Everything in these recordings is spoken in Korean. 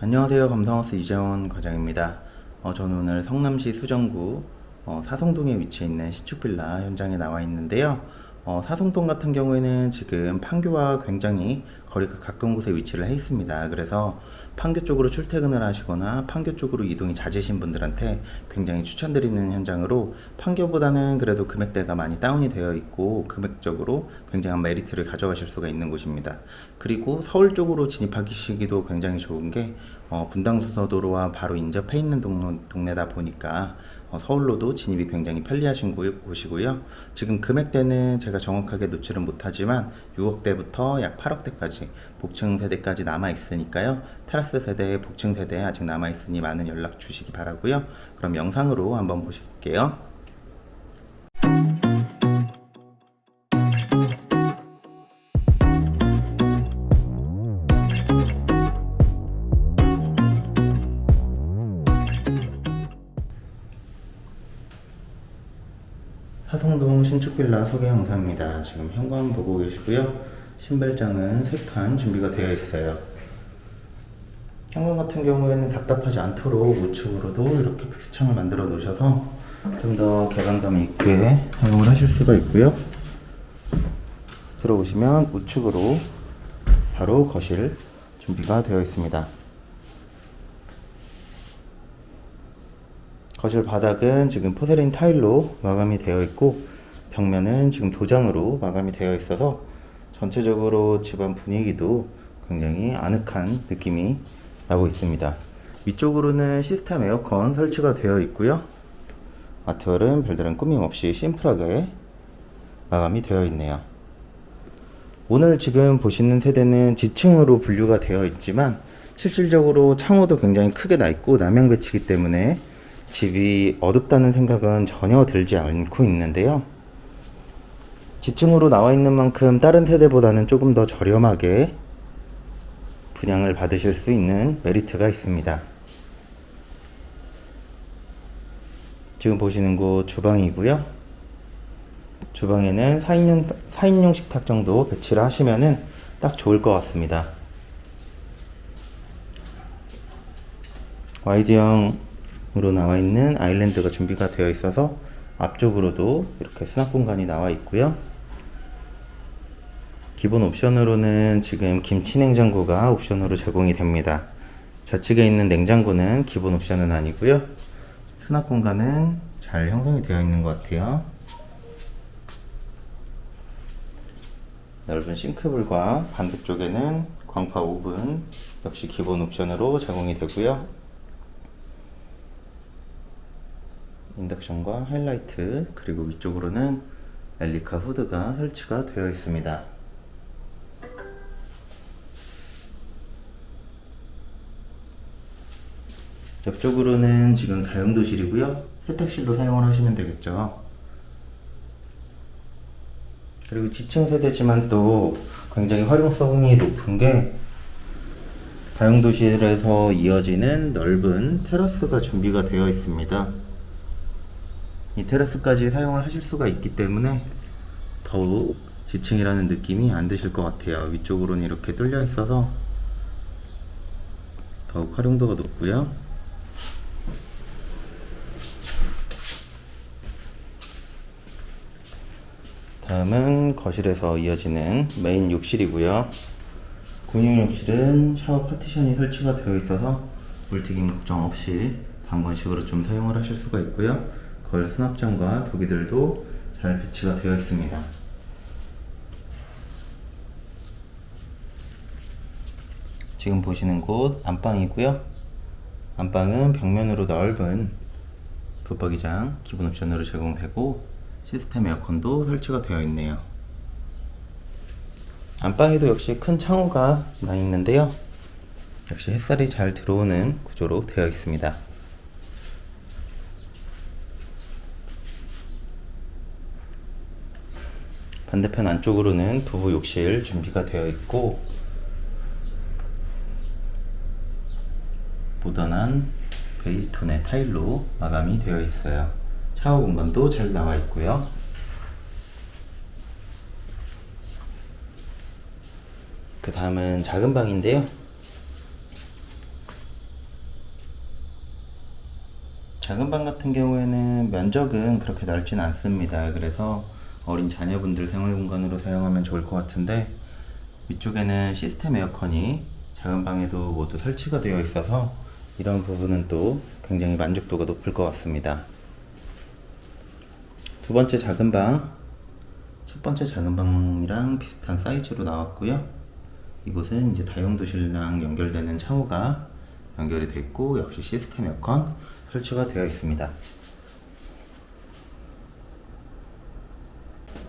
안녕하세요. 감성하우스 이재원 과장입니다. 어, 저는 오늘 성남시 수정구 어, 사성동에 위치해 있는 신축빌라 현장에 나와 있는데요. 어, 사성동 같은 경우에는 지금 판교와 굉장히 거리가 가까운 곳에 위치를 해 있습니다. 그래서 판교 쪽으로 출퇴근을 하시거나 판교 쪽으로 이동이 잦으신 분들한테 굉장히 추천드리는 현장으로 판교보다는 그래도 금액대가 많이 다운이 되어 있고 금액적으로 굉장한 메리트를 가져가실 수가 있는 곳입니다. 그리고 서울 쪽으로 진입하시기도 굉장히 좋은 게 어, 분당수서도로와 바로 인접해 있는 동, 동네다 보니까 어, 서울로도 진입이 굉장히 편리하신 곳- 곳이고요. 지금 금액대는 제가 정확하게 노출은 못하지만 6억대부터 약 8억대까지 복층 세대까지 남아 있으니까요. 테라스 세대, 복층 세대 아직 남아 있으니 많은 연락 주시기 바라고요. 그럼 영상으로 한번 보실게요. 사성동 신축빌라 소개 영상입니다. 지금 현관 보고 계시고요. 신발장은 3칸 준비가 되어 있어요. 현관 같은 경우에는 답답하지 않도록 우측으로도 이렇게 픽스창을 만들어 놓으셔서 좀 더 개방감 있게 사용을 하실 수가 있고요. 들어오시면 우측으로 바로 거실 준비가 되어 있습니다. 거실 바닥은 지금 포세린 타일로 마감이 되어 있고 벽면은 지금 도장으로 마감이 되어 있어서 전체적으로 집안 분위기도 굉장히 아늑한 느낌이 나고 있습니다. 위쪽으로는 시스템 에어컨 설치가 되어 있고요. 아트월은 별다른 꾸밈 없이 심플하게 마감이 되어 있네요. 오늘 지금 보시는 세대는 지층으로 분류가 되어 있지만 실질적으로 창호도 굉장히 크게 나 있고 남향 배치기 때문에 집이 어둡다는 생각은 전혀 들지 않고 있는데요. 지층으로 나와 있는 만큼 다른 세대보다는 조금 더 저렴하게 분양을 받으실 수 있는 메리트가 있습니다. 지금 보시는 곳 주방이고요. 주방에는 4인용, 4인용 식탁 정도 배치를 하시면은 딱 좋을 것 같습니다. 와이드형으로 나와 있는 아일랜드가 준비가 되어 있어서 앞쪽으로도 이렇게 수납 공간이 나와 있고요. 기본 옵션으로는 지금 김치 냉장고가 옵션으로 제공이 됩니다. 좌측에 있는 냉장고는 기본 옵션은 아니고요. 수납 공간은 잘 형성이 되어 있는 것 같아요. 넓은 싱크볼과 반대쪽에는 광파 오븐 역시 기본 옵션으로 제공이 되고요. 인덕션과 하이라이트 그리고 위쪽으로는 엘리카 후드가 설치가 되어 있습니다. 옆쪽으로는 지금 다용도실이고요. 세탁실로 사용을 하시면 되겠죠. 그리고 지층 세대지만 또 굉장히 활용성이 높은 게 다용도실에서 이어지는 넓은 테라스가 준비가 되어 있습니다. 이 테라스까지 사용을 하실 수가 있기 때문에 더욱 지층이라는 느낌이 안 드실 것 같아요. 위쪽으로는 이렇게 뚫려 있어서 더욱 활용도가 높고요. 다음은 거실에서 이어지는 메인 욕실이고요. 공용 욕실은 샤워 파티션이 설치가 되어 있어서 물튀김 걱정 없이 반건식으로 좀 사용을 하실 수가 있고요. 거울 수납장과 도기들도 잘 배치가 되어 있습니다. 지금 보시는 곳 안방이고요. 안방은 벽면으로 넓은 붙박이장 기본 옵션으로 제공되고 시스템 에어컨도 설치가 되어 있네요. 안방에도 역시 큰 창호가 나 있는데요. 역시 햇살이 잘 들어오는 구조로 되어 있습니다. 반대편 안쪽으로는 부부 욕실 준비가 되어 있고 모던한 베이지톤의 타일로 마감이 되어 있어요. 샤워 공간도 잘 나와 있고요. 그 다음은 작은 방인데요. 작은 방 같은 경우에는 면적은 그렇게 넓진 않습니다. 그래서 어린 자녀분들 생활 공간으로 사용하면 좋을 것 같은데 위쪽에는 시스템 에어컨이 작은 방에도 모두 설치가 되어 있어서 이런 부분은 또 굉장히 만족도가 높을 것 같습니다. 두 번째 작은 방, 첫 번째 작은 방이랑 비슷한 사이즈로 나왔고요. 이곳은 이제 다용도실랑 연결되는 창호가 연결이 있고 역시 시스템 에어컨 설치가 되어 있습니다.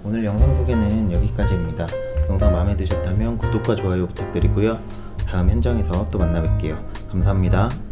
오늘 영상 소개는 여기까지입니다. 영상 마음에 드셨다면 구독과 좋아요 부탁드리고요. 다음 현장에서 또 만나 뵐게요. 감사합니다.